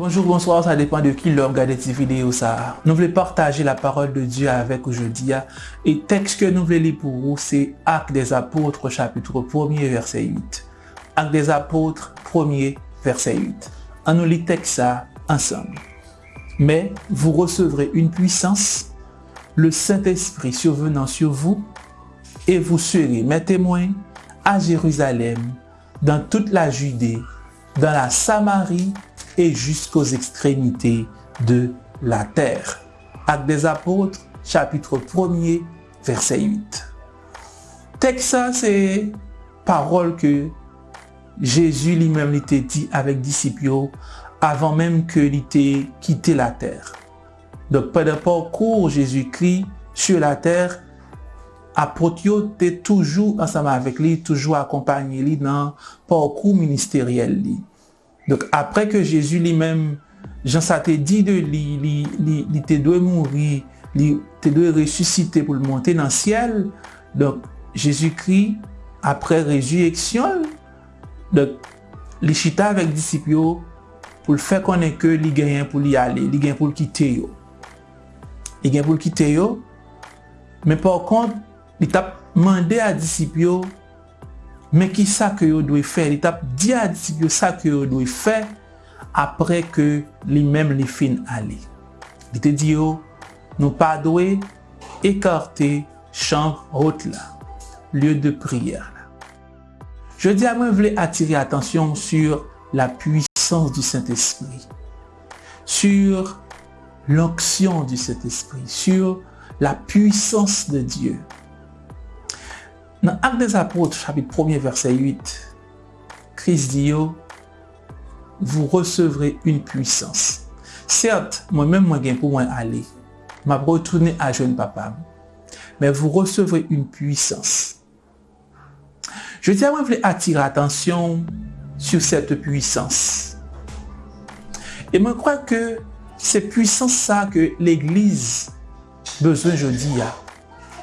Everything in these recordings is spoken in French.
Bonjour, bonsoir, ça dépend de qui l'a regardé cette vidéo ça. Nous voulons partager la parole de Dieu avec aujourd'hui. Et texte que nous voulons lire pour vous, c'est Actes des Apôtres, chapitre 1er, verset 8. Actes des Apôtres, 1er, verset 8. On nous lit texte ça ensemble. Mais vous recevrez une puissance, le Saint-Esprit survenant sur vous, et vous serez mes témoins à Jérusalem, dans toute la Judée, dans la Samarie et jusqu'aux extrémités de la terre. Actes des apôtres, chapitre 1er, verset 8. Teksa, se parol ke Jezu li mem li te di avek disipyo avan mem ke li te kite la ter. Dok pa de parkour Jezu kri sur la ter, apot yo te toujou ansama avek li, toujou akompanyi li nan parkour ministeriel li. Dok apre ke Jezu li men, jan sa te di de li, li, li, li te dwe mouri, li te dwe resusite pou l monte nan siel. Dok Jezu kri apre rezuyeksyon. Dok li chita vek disipyo pou l fe konen ke li genyen pou li ale, li genyen pou l kite yo. Li genyen pou l kite yo. Men por kont, li tap mande a disipyo men ki sa ke yo dwe fe, li tap diya di yo sa ke yo dwe fe, apre ke li mem li fin ale. Li te di yo, nou pa dwe ekarte chanv hot la, lye de priyer la. Je di a mwen vle atire atensyon sur la puissance du Saint-Esprit, sur l'onction du Saint-Esprit, sur la puissance de Dieu, Dans Acte des Apôtres, chapitre 1 verset 8, Christ dit, vous recevrez une puissance. Certes, moi-même, moi, je pour moi aller. Je retourner à jeune papa. Mais vous recevrez une puissance. Je dis à je voulais attirer attention sur cette puissance. Et je crois que c'est puissance ça que l'Église besoin jeudi.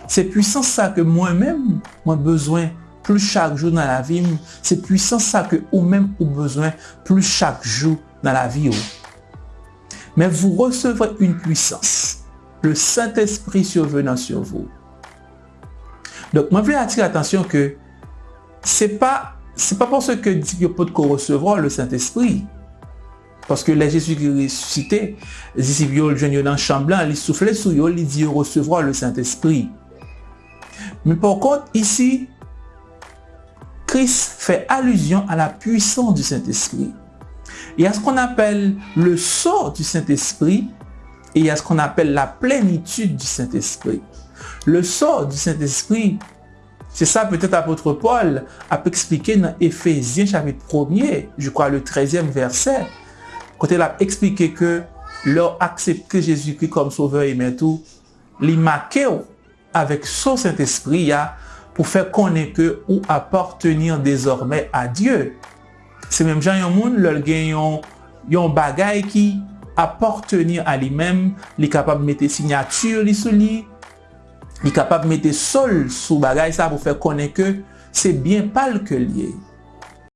C'est puissance ça que moi-même, moi besoin plus chaque jour dans la vie. C'est puissance ça que vous-même vous besoin plus chaque jour dans la vie. Mais vous recevrez une puissance. Le Saint-Esprit survenant sur vous. Donc, moi, je voulais attirer l'attention que c'est pas pas parce que Dieu peut recevoir le Saint-Esprit. Parce que les Jésus qui ressuscité, les disciples le dans le champ blanc, ils soufflaient sur eux, ils disent recevoir le Saint-Esprit. Mais par contre, ici, Christ fait allusion à la puissance du Saint-Esprit. Il y a ce qu'on appelle le sort du Saint-Esprit et il y a ce qu'on appelle la plénitude du Saint-Esprit. Le sort du Saint-Esprit, c'est ça peut-être apôtre Paul a expliqué dans Ephésiens chapitre 1er, je crois le 13e verset, quand il a expliqué que leur accepter Jésus-Christ comme sauveur et tout, les avec son Saint-Esprit pour faire connaître ou appartenir désormais à Dieu. C'est même Jean yon yon, yon bagay qui appartenir à lui-même, est capable de mettre signature li sous il est capable de mettre sol sous bagay ça pour faire connaître que c'est bien pas le que lié.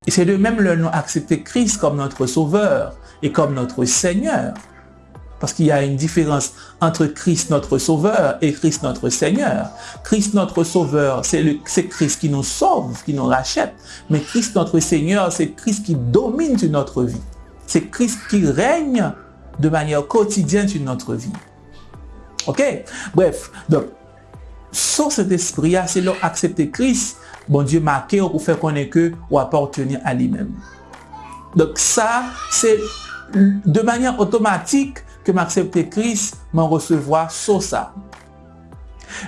Et c'est de même le nom accepter Christ comme notre sauveur et comme notre Seigneur. Parce qu'il y a une différence entre Christ notre sauveur et Christ notre Seigneur. Christ notre sauveur, c'est Christ qui nous sauve, qui nous rachète. Mais Christ notre Seigneur, c'est Christ qui domine sur notre vie. C'est Christ qui règne de manière quotidienne sur notre vie. Ok? Bref, donc sans cet esprit, c'est leur accepter Christ, bon Dieu marqué pour faire connaître que ou appartenir à lui-même. Donc ça, c'est de manière automatique que m'accepter Christ, m'en recevoir sur ça.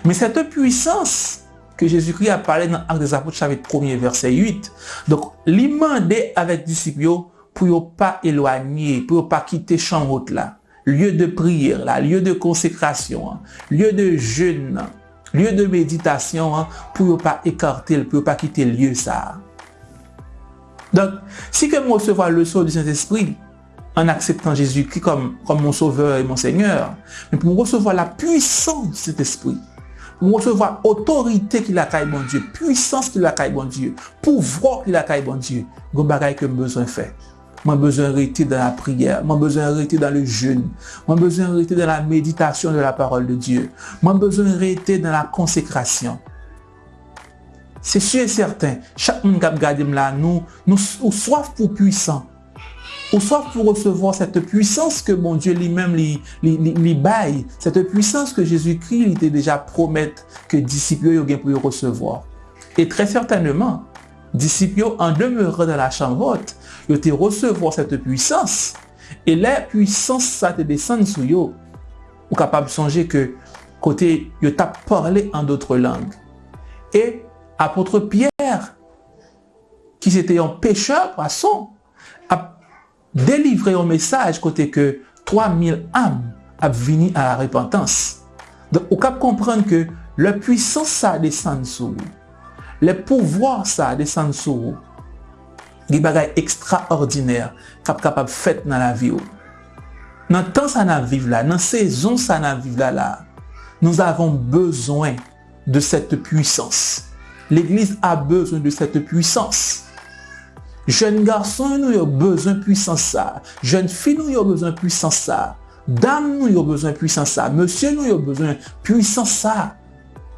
Mais cette puissance que Jésus-Christ a parlé dans Actes des Apôtres chapitre 1 verset 8, donc l'imandé avec disciples pour ne pas éloigner, pour ne pas quitter champ là, lieu de prière là, lieu de consécration, hein, lieu de jeûne, lieu de méditation hein, pour ne pas écarter, pour ne pas quitter lieu ça. Donc, si que recevoir le sort du Saint-Esprit, en acceptant Jésus-Christ comme, mon sauveur et mon Seigneur, mais pour recevoir la puissance de cet esprit, pour recevoir autorité qu'il a caille mon Dieu, puissance qu'il a caille mon Dieu, pouvoir qu'il a caille mon Dieu, il y a que besoin faire. Mwen bezwen rete dans la prière. Mwen bezwen rete dans le jeûne. Mwen bezwen rete dans la méditation de la parole de Dieu. Mwen bezwen rete dans la consécration. C'est sûr et certain, chaque monde qui gade là, nous, nous, ou soif pour puissant, ou soif pour recevoir cette puissance que mon Dieu lui-même lui, baille, cette puissance que Jésus-Christ était déjà promettre que disciples ont pour recevoir. Et très certainement, disciples en demeurant dans la chambre haute, ils ont recevoir cette puissance. Et la puissance, ça te descend sur eux. Ou capable de songer que côté, ils t'a parlé en d'autres langues. Et apôtre Pierre, qui était un pécheur, poisson, a delivre yon mesaj kote ke 3000 am ap vini a la repentans. Don, ou kap komprende ke le pwisans sa desan sou, le pouvoir sa desan sou, li bagay ekstraordiner kap kap ap fet nan la vi ou. Nan tan sa nan vive la, nan sezon sa nan vive la la, nou avon bezwen de sete pwisans. L'Eglise a bezwen de sete pwisans. Jen garson nou yo bezon pwisan sa. Jen fi nou yo bezon pwisan sa. Dam nou yo bezon pwisan sa. Monsye nou yo bezon pwisan sa.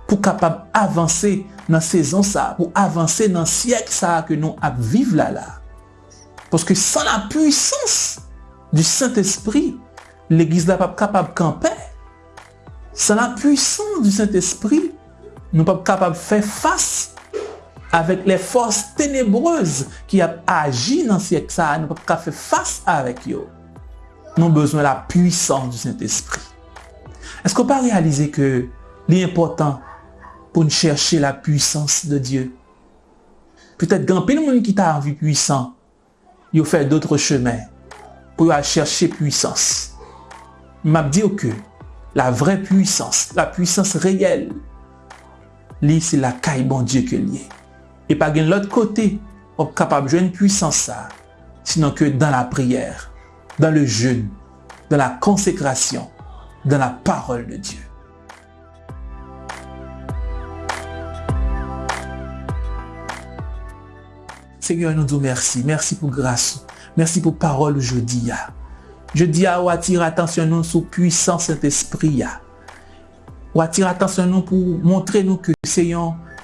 Pou kapab avanse nan sezon sa. Pou avanse nan siyek sa ke nou ap vive la la. Poske san la pwisans du Saint-Esprit, l'Eglise la pap kapab kampe. San la pwisans du Saint-Esprit, nou pap kapab fe fase avèk le fòs tenebreuse ki ap aji nan siyek sa, nou pap ka fè fass avèk yo. Nou bezwen la pwisan du Saint-Esprit. Esko pa realize ke li important pou nou chershe la pwisans de Diyo? Petèt gampil moun ki ta anvi pwisan, yo fè doutre chemè pou yo a chershe pwisans. Map diyo ke la vre pwisans, la pwisans reyel, li se la kay bon Diyo ke liye. L'autre côté, on est capable de jouer une puissance ça, sinon que dans la prière, dans le jeûne, dans la consécration, dans la parole de Dieu. Seigneur, nous disons merci. Merci pour grâce. Merci pour parole aujourd'hui. Je dis à attire attention nous sur puissance Saint-Esprit ou attirer attention nous pour montrer nous que c'est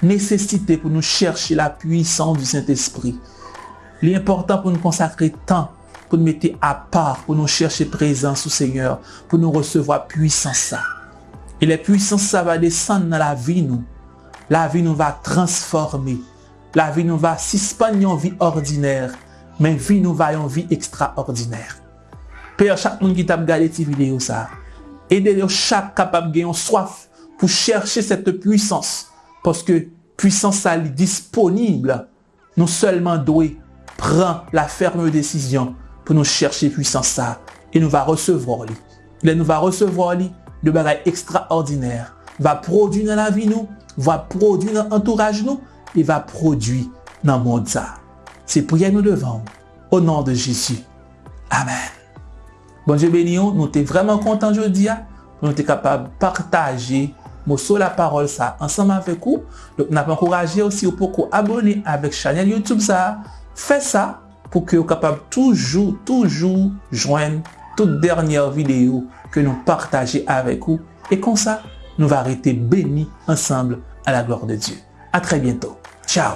nécessité pour nous chercher la puissance du Saint-Esprit. L'important pour nous consacrer temps, pour nous mettre à part, pour nous chercher présence au Seigneur, pour nous recevoir puissance ça. Et la puissance ça va descendre dans la vie nous. La vie nous va transformer. La vie nous va suspendre en vie ordinaire, mais vie nous va en vie extraordinaire. Père, chaque monde qui t'a regardé cette vidéo ça, aidez chaque capable de soif pour chercher cette puissance. Parce que puissance est disponible. Nous seulement doué prend la ferme décision pour nous chercher puissance ça. Et nous va recevoir lui. Il nous va recevoir lui de bagaille extraordinaire. Va produire dans la vie nous, va produire dans l'entourage nous, et va produire dans le monde ça. C'est prière nous devant. Au nom de Jésus. Amen. Bon Dieu béni, nous sommes vraiment contents aujourd'hui hein, nous être capables de partager sur la parole ça ensemble avec vous. Donc, nous avons encouragé aussi pour vous abonner avec chaîne YouTube ça. Faites ça pour que vous capable toujours, toujours joindre toute dernière vidéo que nous partageons avec vous. Et comme ça, nous allons rester bénis ensemble à la gloire de Dieu. À très bientôt. Ciao